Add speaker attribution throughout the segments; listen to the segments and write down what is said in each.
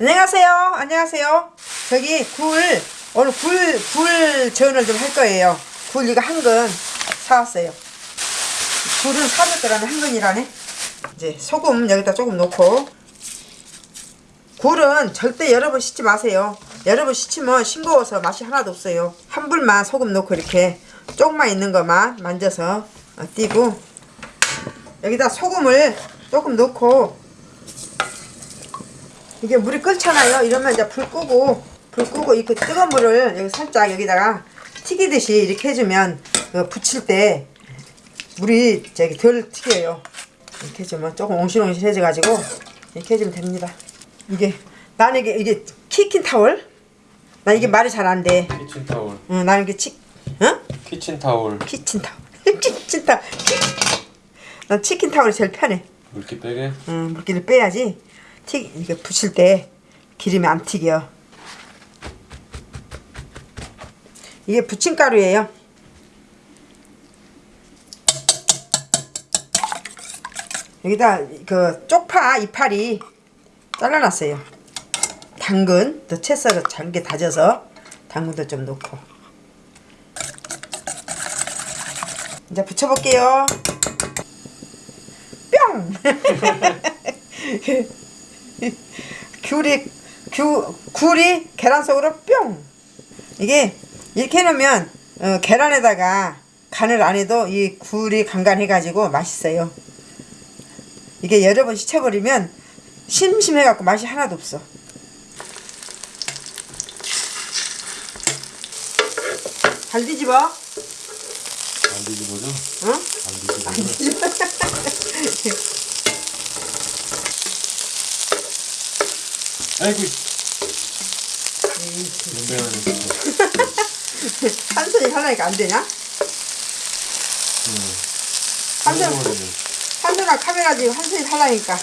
Speaker 1: 안녕하세요. 안녕하세요. 저기 굴 오늘 굴, 굴 전을 좀 할 거예요. 굴 이거 한 근 사왔어요. 굴은 400g 한 근이라네. 이제 소금 여기다 조금 넣고 굴은 절대 여러 번 씻지 마세요. 여러 번 씻으면 싱거워서 맛이 하나도 없어요. 한 불만 소금 넣고 이렇게 조금만 있는 것만 만져서 어, 띄고 여기다 소금을 조금 넣고 이게 물이 끓잖아요. 이러면 이제 불 끄고 불 끄고 이렇게 뜨거운 물을 여기 살짝 여기다가 튀기듯이 이렇게 해주면 그 부칠 때 물이 저기 덜 튀겨요. 이렇게 해주면 조금 옹실옹실해져 가지고 이렇게 해주면 됩니다. 이게 나는 이게 이게 키킨 타월. 나 이게 말이 잘 안 돼.
Speaker 2: 키친 타올.
Speaker 1: 응, 나는 이게 치, 응? Kitchen towel. Kitchen towel. Kitchen towel. 난 kitchen towel이 제일 편해.
Speaker 2: 물기 빼게.
Speaker 1: 음, 물기를 빼야지 튀 이게 부칠 때 기름이 안 튀겨. 이게 부침가루예요. 여기다 그 쪽파 이파리 잘라놨어요. 당근 또 채 썰어 잘게 다져서 당근도 좀 넣고 이제 부쳐볼게요. 뿅! 귤이 귤, 굴이 계란 속으로 뿅! 이게 이렇게 해놓으면 어, 계란에다가 간을 안 해도 이 굴이 간간해 가지고 맛있어요. 이게 여러 번 씻어버리면 심심해 갖고 맛이 하나도 없어. 잘 뒤집어.
Speaker 2: 안 뒤집어져?
Speaker 1: 응?
Speaker 2: 안 뒤집어져? 아이고. 연배하네.
Speaker 1: 한 손이 하나니까 안 되냐?
Speaker 2: 응.
Speaker 1: 한 손,
Speaker 2: 응.
Speaker 1: 한 손랑 카메라 지금 한 손이 하나니까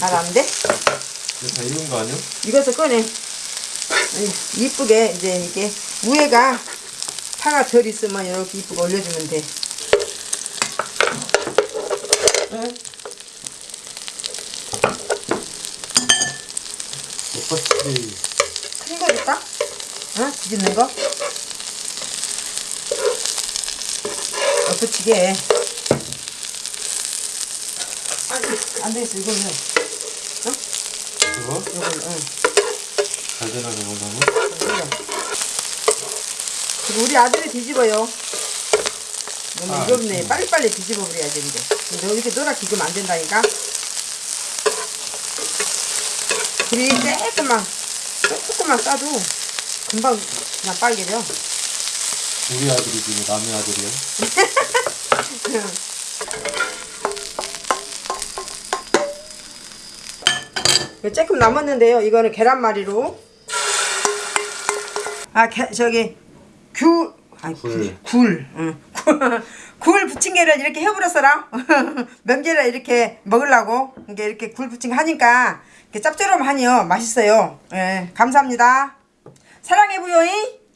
Speaker 1: 잘 안 돼?
Speaker 2: 이거 다 익은 거 아니야?
Speaker 1: 이것을 꺼내. 이쁘게 이제 이게 위에가 파가 덜 있으면 이렇게 이쁘게 올려주면 돼.
Speaker 2: 오빠스키.
Speaker 1: 큰거 줄까? 어? 뒤집는 거? 어. 아니, 안 되겠어, 이거는.
Speaker 2: 그거?
Speaker 1: 이걸, 응.
Speaker 2: 잘 되나 저거는?
Speaker 1: 그리고 우리 아들이 뒤집어요. 너무
Speaker 2: 아,
Speaker 1: 무겁네.
Speaker 2: 음.
Speaker 1: 빨리빨리 뒤집어 버려야지, 이제. 근데 이렇게 노랗게 익으면 안 된다니까. 불이 조금만, 조금만 싸도 금방 그냥 빨개져.
Speaker 2: 우리 아들이 지금 남의 아들이야?
Speaker 1: 조금 남았는데요. 이거는 계란말이로. 아, 게, 저기 귤, 아니 굴,
Speaker 2: 굴.
Speaker 1: 굴, 응. 굴 부침개를 이렇게 해버렸어라. 명절에 이렇게 먹으려고 이게 이렇게 굴 부침개 하니까 짭조름하니요 맛있어요. 예, 감사합니다. 사랑해 부요이.